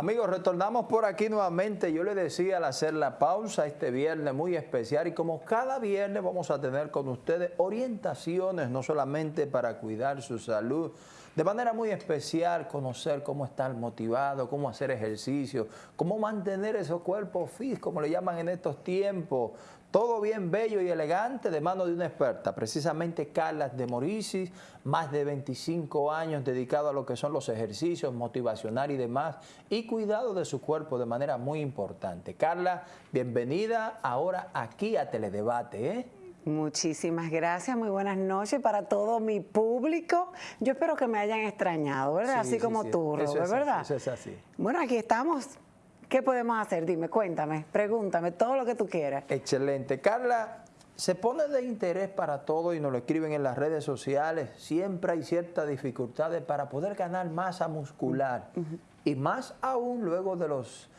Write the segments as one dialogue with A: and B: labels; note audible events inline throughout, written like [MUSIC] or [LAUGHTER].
A: Amigos, retornamos por aquí nuevamente. Yo le decía al hacer la pausa este viernes muy especial y como cada viernes vamos a tener con ustedes orientaciones, no solamente para cuidar su salud, de manera muy especial conocer cómo estar motivado, cómo hacer ejercicio, cómo mantener esos cuerpos fit, como le llaman en estos tiempos, todo bien bello y elegante de mano de una experta, precisamente Carla de Moricis, más de 25 años dedicado a lo que son los ejercicios motivacional y demás, y cuidado de su cuerpo de manera muy importante. Carla, bienvenida ahora aquí a Teledebate. ¿eh?
B: Muchísimas gracias, muy buenas noches para todo mi público. Yo espero que me hayan extrañado, ¿verdad? así como tú, Robert, ¿verdad?
A: eso es así.
B: Bueno, aquí estamos ¿Qué podemos hacer? Dime, cuéntame, pregúntame, todo lo que tú quieras.
A: Excelente. Carla, se pone de interés para todo y nos lo escriben en las redes sociales. Siempre hay ciertas dificultades para poder ganar masa muscular. Y más aún luego de los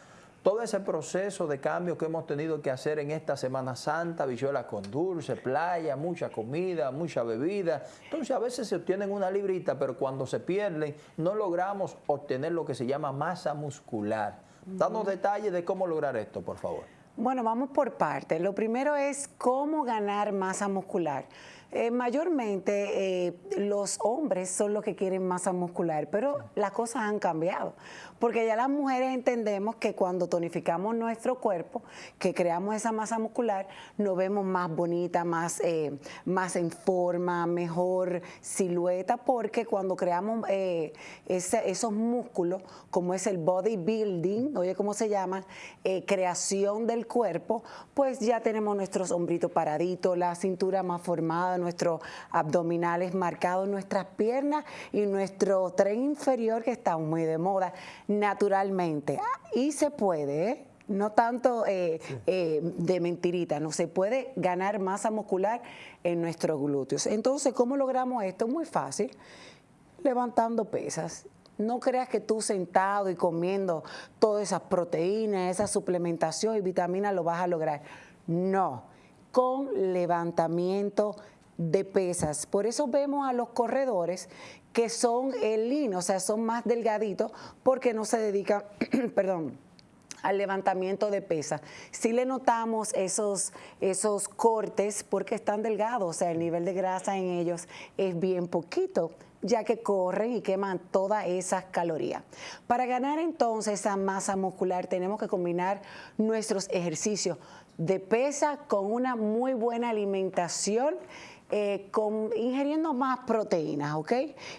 A: todo ese proceso de cambio que hemos tenido que hacer en esta Semana Santa, bichuelas con dulce, playa, mucha comida, mucha bebida. Entonces a veces se obtienen una librita, pero cuando se pierden no logramos obtener lo que se llama masa muscular. Danos detalles de cómo lograr esto, por favor.
B: Bueno, vamos por partes. Lo primero es cómo ganar masa muscular. Eh, mayormente eh, los hombres son los que quieren masa muscular, pero las cosas han cambiado, porque ya las mujeres entendemos que cuando tonificamos nuestro cuerpo, que creamos esa masa muscular, nos vemos más bonita, más, eh, más en forma, mejor silueta, porque cuando creamos esos músculos, como es el bodybuilding, oye, ¿cómo se llama? creación del cuerpo, pues ya tenemos nuestros hombritos paraditos, la cintura más formada, nuestros abdominales marcados, nuestras piernas y nuestro tren inferior que está muy de moda naturalmente. Y se puede, ¿eh? no tanto eh, eh, de mentirita, no se puede ganar masa muscular en nuestros glúteos. Entonces, ¿cómo logramos esto? Muy fácil, levantando pesas. No creas que tú sentado y comiendo todas esas proteínas, esa suplementación y vitaminas lo vas a lograr. No, con levantamiento de pesas. Por eso vemos a los corredores que son el lino, o sea, son más delgaditos porque no se dedican, [CLEARS THROAT] perdón, al levantamiento de pesas. Si le notamos esos, esos cortes porque están delgados, o sea, el nivel de grasa en ellos es bien poquito ya que corren y queman todas esas calorías. Para ganar entonces esa masa muscular tenemos que combinar nuestros ejercicios de pesa con una muy buena alimentación eh, con, ingiriendo más proteínas, ¿ok?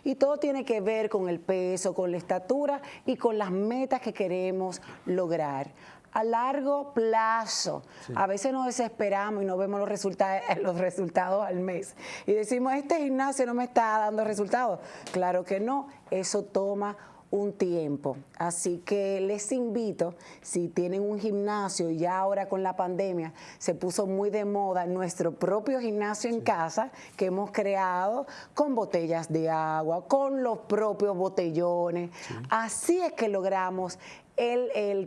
B: Y todo tiene que ver con el peso, con la estatura y con las metas que queremos lograr a largo plazo. A veces nos desesperamos y no vemos los resultados, [LAUGHS] los resultados al mes. Y decimos, este gimnasio no me está dando resultados. Claro que no, eso toma un tiempo. Así que les invito, si tienen un gimnasio, ya ahora con la pandemia se puso muy de moda nuestro propio gimnasio en casa que hemos creado con botellas de agua, con los propios botellones. Así es que logramos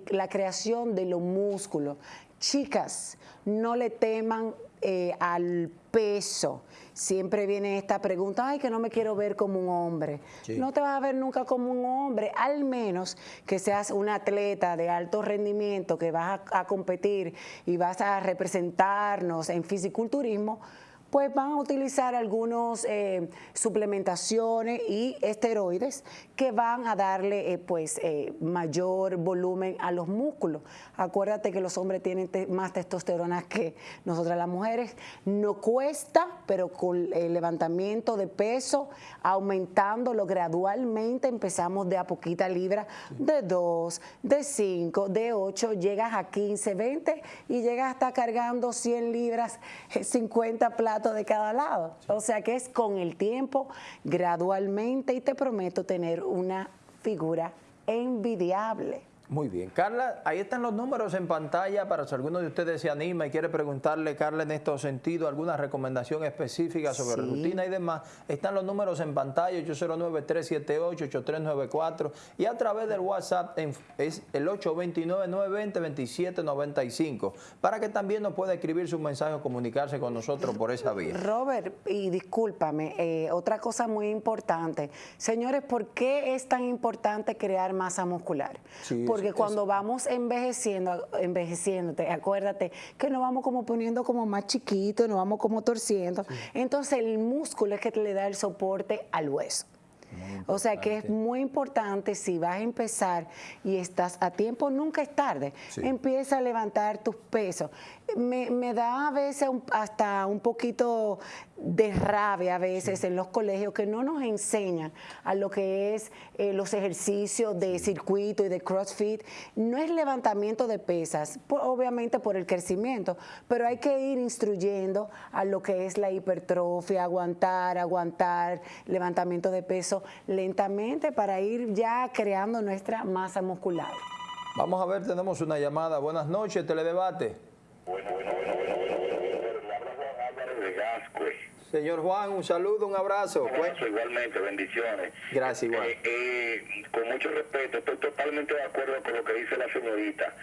B: la creación de los músculos. Chicas, no le teman eh, al peso. Siempre viene esta pregunta, ay, que no me quiero ver como un hombre. No te vas a ver nunca como un hombre, al menos que seas un atleta de alto rendimiento, que vas a competir y vas a representarnos en fisiculturismo, pues van a utilizar algunos eh, suplementaciones y esteroides que van a darle eh, pues eh, mayor volumen a los músculos. Acuérdate que los hombres tienen más testosterona que nosotras las mujeres. No cuesta, pero con el levantamiento de peso, aumentándolo gradualmente, empezamos de a poquita libra, de 2, de 5, de 8, llegas a 15, 20 y llegas hasta cargando 100 libras, 50 platos de cada lado. O sea que es con el tiempo, gradualmente, y te prometo tener una figura envidiable.
A: Muy bien. Carla, ahí están los números en pantalla para si alguno de ustedes se anima y quiere preguntarle, Carla, en estos sentidos, alguna recomendación específica sobre rutina y demás. Están los números en pantalla, 809-378-8394 y a través del WhatsApp es el 829-920-2795 para que también nos pueda escribir su mensaje o comunicarse con nosotros por esa vía.
B: Robert, y discúlpame, eh, otra cosa muy importante. Señores, ¿por qué es tan importante crear masa muscular? Porque cuando vamos envejeciendo, envejeciéndote, acuérdate que nos vamos como poniendo como más chiquitos, nos vamos como torciendo. Entonces el músculo es que le da el soporte al hueso. O sea que es muy importante si vas a empezar y estás a tiempo, nunca es tarde. Empieza a levantar tus pesos. Me, da a veces hasta un poquito de rabia a veces en los colegios que no nos enseñan a lo que es eh, los ejercicios de circuito y de CrossFit. No es levantamiento de pesas, obviamente por el crecimiento, pero hay que ir instruyendo a lo que es la hipertrofia, aguantar, aguantar, levantamiento de peso lentamente para ir ya creando nuestra masa muscular.
A: Vamos a ver, tenemos una llamada. Buenas noches, Teledebate. Bueno, bueno, bueno, bueno, bueno. Señor Juan, un saludo, un abrazo.
C: Un abrazo igualmente, bendiciones.
A: Gracias, igual. Eh,
C: eh, con mucho respeto, estoy totalmente de acuerdo con lo que dice la señorita.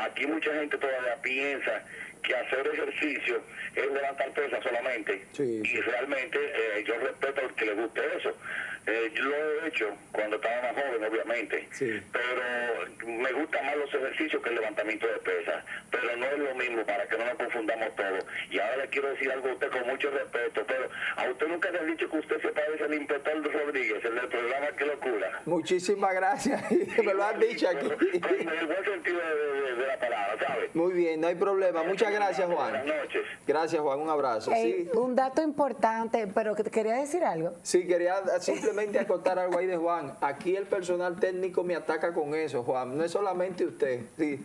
C: Aquí mucha gente todavía piensa que hacer ejercicio es levantar pesas solamente. Y realmente eh, yo respeto al que le guste eso. Eh, yo lo he hecho cuando estaba más joven, obviamente. Pero me gustan más los ejercicios que el levantamiento de pesas. Pero no es lo mismo para que no nos confundamos todos. Y ahora le quiero decir algo a usted con mucho respeto. Pero a usted nunca le han dicho que usted se parece al inspector Rodríguez, el del programa Qué Locura.
A: Muchísimas gracias. [LAUGHS] me lo han dicho aquí.
C: en el buen sentido de, la palabra, ¿sabe?
A: Muy bien, no hay problema. Muchas gracias, Juan.
C: Buenas noches.
A: Gracias, Juan. Un abrazo.
B: Un dato importante, pero quería decir algo.
A: Sí, quería simplemente acotar algo ahí de Juan. Aquí el personal técnico me ataca con eso, Juan. No es solamente usted. Sí.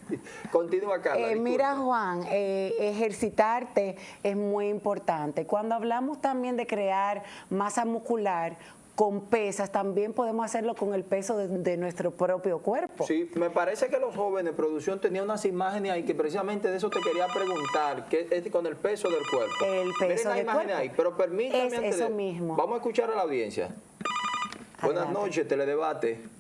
A: Continúa, Carla.
B: Eh, mira, Juan, eh, ejercitarte es muy importante. Cuando hablamos también de crear masa muscular, con pesas, también podemos hacerlo con el peso de, nuestro propio cuerpo.
A: Sí, me parece que los jóvenes, producción, tenían unas imágenes ahí que precisamente de eso te quería preguntar, que es con el peso del cuerpo.
B: El peso del cuerpo.
A: ahí, pero permítame
B: es eso mismo.
A: Vamos a escuchar a la audiencia. Buenas noches, Teledebate.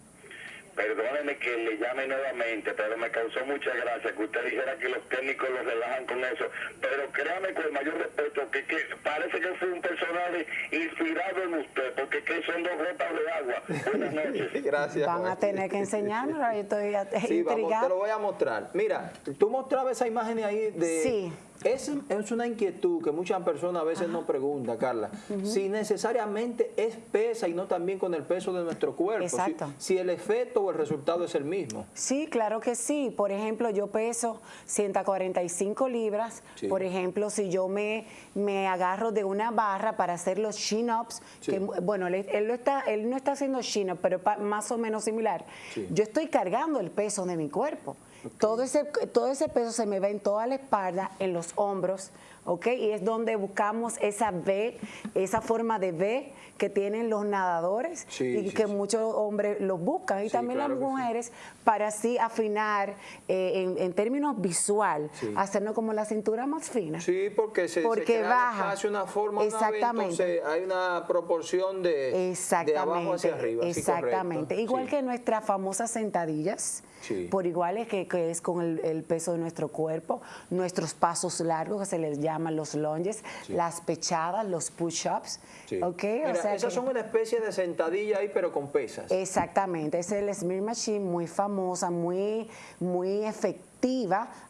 C: Perdóneme que le llame nuevamente, pero me causó mucha gracia que usted dijera que los técnicos los relajan con eso. Pero créame con el mayor respeto que, parece que fue un personaje inspirado en usted, porque que son dos gotas de agua. Buenas [LAUGHS] noches.
A: Gracias.
B: Van a tener que enseñarnos, yo estoy
A: sí, Vamos, te lo voy a mostrar. Mira, tú mostrabas esa imagen ahí de...
B: Sí.
A: Es, es, una inquietud que muchas personas a veces nos preguntan, Carla, si necesariamente es pesa y no también con el peso de nuestro cuerpo.
B: Exacto.
A: Si, el efecto o el resultado es el mismo.
B: Sí, claro que sí. Por ejemplo, yo peso 145 libras. Por ejemplo, si yo me, me agarro de una barra para hacer los chin-ups, que bueno, él, él, está, él no está haciendo chin-ups, pero más o menos similar. Yo estoy cargando el peso de mi cuerpo. Todo, ese, todo ese peso se me va en toda la espalda, en los hombros, ¿ok? Y es donde buscamos esa V, esa forma de V que tienen los nadadores y que muchos hombres los buscan y también las mujeres para así afinar eh, en, términos visual, hacernos como la cintura más fina.
A: Sí, porque se,
B: porque baja.
A: hace una forma
B: Exactamente.
A: hay una proporción de, de abajo hacia arriba.
B: Exactamente. Igual que nuestras famosas sentadillas, por igual es que, es con el, peso de nuestro cuerpo, nuestros pasos largos que se les llaman los lunges, las pechadas, los push-ups. ¿okay?
A: esas son una especie de sentadilla ahí, pero con pesas.
B: Exactamente, es el Smear Machine, muy famosa, muy, muy efectiva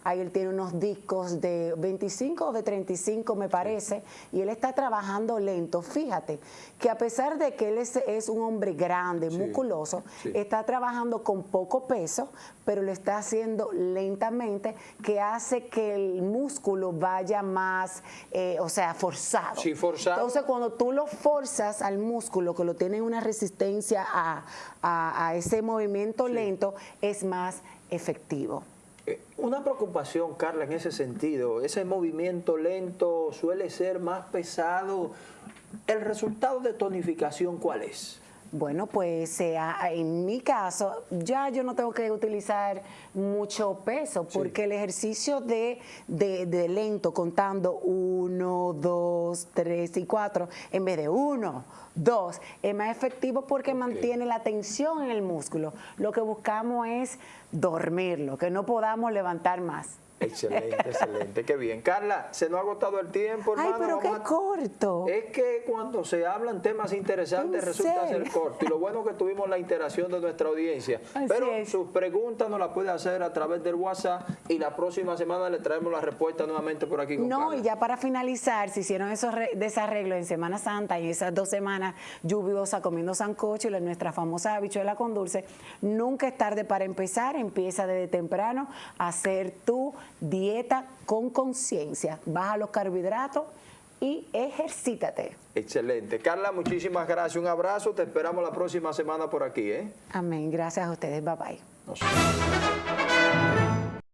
B: ahí él tiene unos discos de 25 o de 35 me parece, y él está trabajando lento. Fíjate que a pesar de que él es, un hombre grande, musculoso, está trabajando con poco peso, pero lo está haciendo lentamente, que hace que el músculo vaya más, eh, o sea, forzado.
A: Sí, forzado.
B: Entonces cuando tú lo forzas al músculo, que lo tiene una resistencia a, a ese movimiento lento, es más efectivo.
A: Una preocupación, Carla, en ese sentido, ese movimiento lento suele ser más pesado. ¿El resultado de tonificación cuál es?
B: Bueno, pues en mi caso, ya yo no tengo que utilizar mucho peso, porque el ejercicio de, de, lento, contando uno, dos, tres y cuatro, en vez de uno, dos, es más efectivo porque mantiene la tensión en el músculo. Lo que buscamos es dormirlo, que no podamos levantar más.
A: Excelente, excelente, qué bien. Carla, se nos ha agotado el tiempo, hermano.
B: Ay, pero qué corto.
A: Es que cuando se hablan temas interesantes resulta ser corto. Y lo bueno que tuvimos la interacción de nuestra audiencia. pero sus preguntas nos las puede hacer a través del WhatsApp y la próxima semana le traemos la respuesta nuevamente por aquí. Con
B: no, y ya para finalizar, si hicieron esos desarreglos en Semana Santa y esas dos semanas lluviosas comiendo sancocho y nuestra famosa habichuela con dulce, nunca es tarde para empezar. Empieza desde temprano a hacer tu dieta con conciencia. Baja los carbohidratos y ejercítate.
A: Excelente. Carla, muchísimas gracias. Un abrazo. Te esperamos la próxima semana por aquí. ¿eh?
B: Amén. Gracias a ustedes. Bye bye.